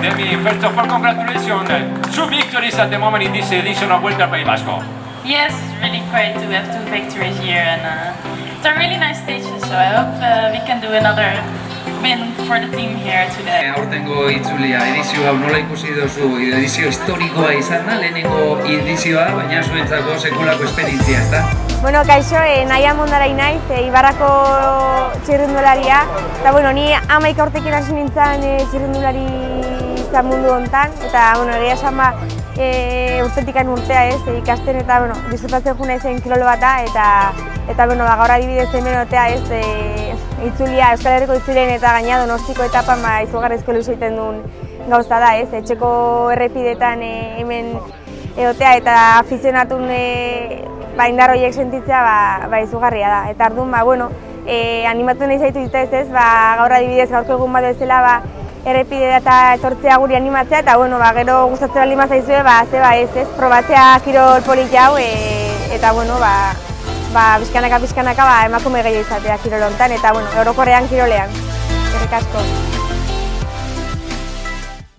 Demi, first of all, congratulations. Two victories at the moment in this edition of Vuelta al País Vasco. Yes, really great to have two victories here and uh, it's a really nice stage so I hope uh, we can do another win for the team here today. Aurtengo itzulia edizio hau nola ikusi duzu edizio historikoa izan da, lehenengo edizioa, baina zuentzako sekulako esperientzia, ezta? Bueno, kaixo, eh, naia mondarai naiz, eh, Ibarrako txirrindularia. Eta, bueno, ni amaika urtekin hasi nintzen eh, txirrindulari izan mundu hontan. Eta, bueno, egia esan ba, eh, urtetikan urtea ez, ikasten eta, bueno, disfrutatzen juna zen kirolo bata. Eta, eta bueno, ba, gaur adibidez hemen otea ez, eh, itzulia, Euskal Herriko itzulen eta gaina donostiko etapan ba, izugarrizko ilusio egiten duen gauza da, ez? Etxeko errepidetan eh, hemen egotea eta afizionatun e, ba, indar horiek sentitzea ba, ba izugarria da. Eta arduan, ba, bueno, e, animatu nahi zaitu ditez ez, ba, gaur adibidez gaurko egun bat bezala ba, errepide eta etortzea guri animatzea eta bueno, ba, gero gustatzen baldin zaizue, ba, ze ba ez, ez, probatzea kirol polit jau e, eta bueno, ba, ba, bizkanaka bizkanaka ba, emakume gehiago izatea kirol hontan eta bueno, orokorrean kirolean. Eskerrik asko.